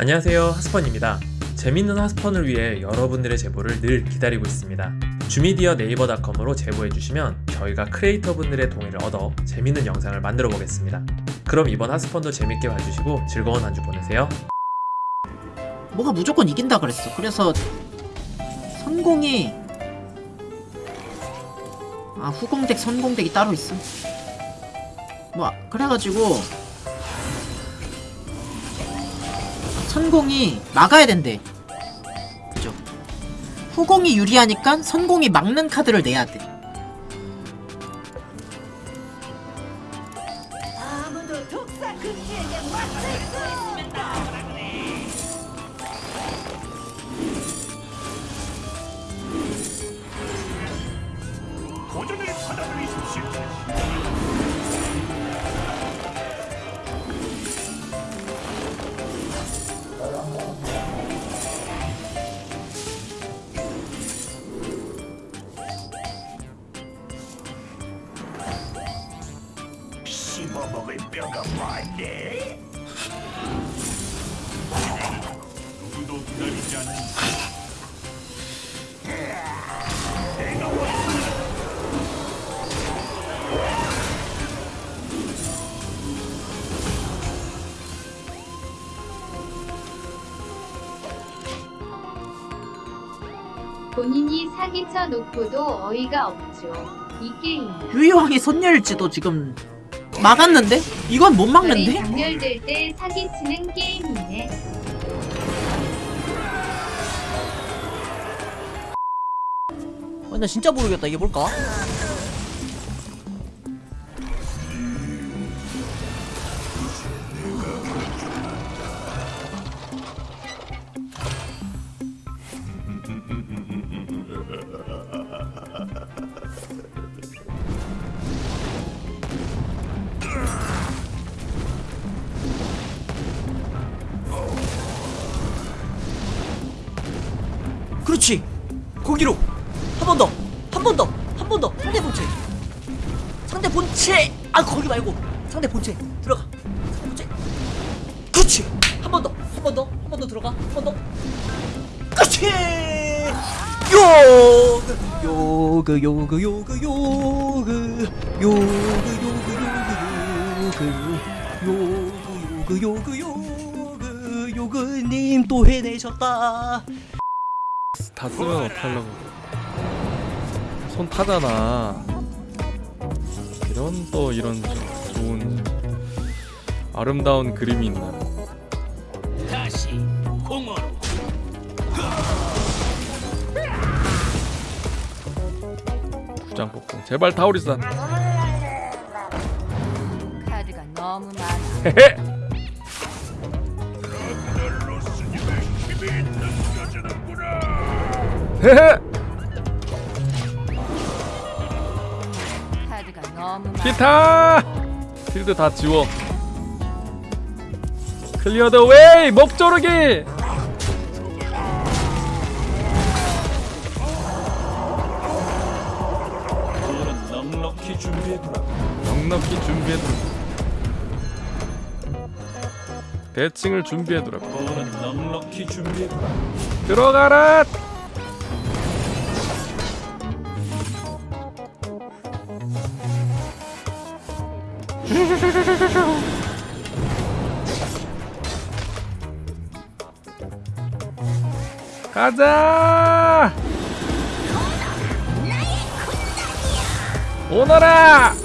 안녕하세요 하스펀입니다 재밌는 하스펀을 위해 여러분들의 제보를 늘 기다리고 있습니다 주미디어 네이버닷컴으로 제보해주시면 저희가 크리에이터 분들의 동의를 얻어 재밌는 영상을 만들어 보겠습니다 그럼 이번 하스펀도 재밌게 봐주시고 즐거운 한 주 보내세요 뭐가 무조건 이긴다 그랬어. 그래서 선공이 아 후공덱 선공덱이 따로 있어. 뭐 아, 그래가지고 선공이 막아야 된대. 그죠? 후공이 유리하니까 선공이 막는 카드를 내야 돼. 씹어먹을 뼈가 많네. 누구도 기다리지 않는. 본인이 사기쳐 놓고도 어이가 없죠. 이 게임. 유이왕이 선열지도 지금 막았는데? 이건 못 막는데? 장렬될 때 사기치는 게임이네. 아, 나 진짜 모르겠다. 이게 뭘까? 그렇지. 거기로 한 번 더, 한 번 더, 한 번 더. 상대 본체. 상대 본체. 아 거기 말고 상대 본체 들어가. 상대 본체. 그렇지. 한 번 더, 한 번 더, 한 번 더 들어가. 한 번 더. 그렇지. 요그 요그 요그 요그 요그 요그 요그 요그 요그 요그 요그 요그 요그님 또 해내셨다. 다 쓰면 어떡하려고. 손 타잖아. 이런 또 이런 좋은 아름다운 그림이 있나. 다시 공허로. 부장 폭풍. 제발 타오리산 카드가 너무 많아. 헤헤. 기타 필드 다 지워 클리어 더 웨이 목조르기 넉넉히 준비해두라. 대칭을 준비해두라. 들어가라 가자 오너라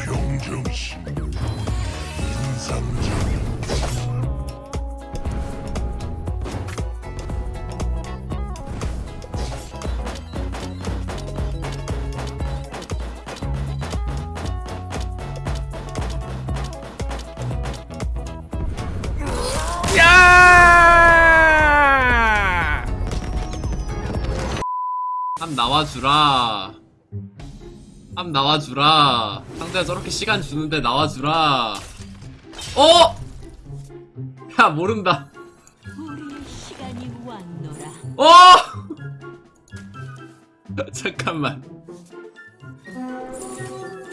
병정신 인상적. 함 나와주라 함 나와주라 상대가 저렇게 시간 주는데 나와주라 어? 야 모른다. 어? 잠깐만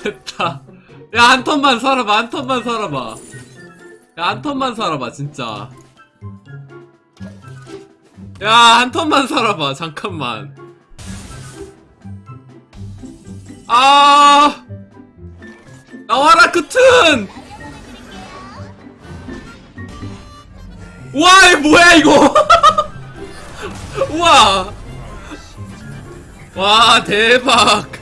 됐다 야 한 턴만 살아봐 한 턴만 살아봐 야 한 턴만 살아봐 진짜 야, 한 턴만 살아봐. 잠깐만. 아! 나와라, 그 튼! 와, 이 뭐야, 이거! 우와! 와, 대박!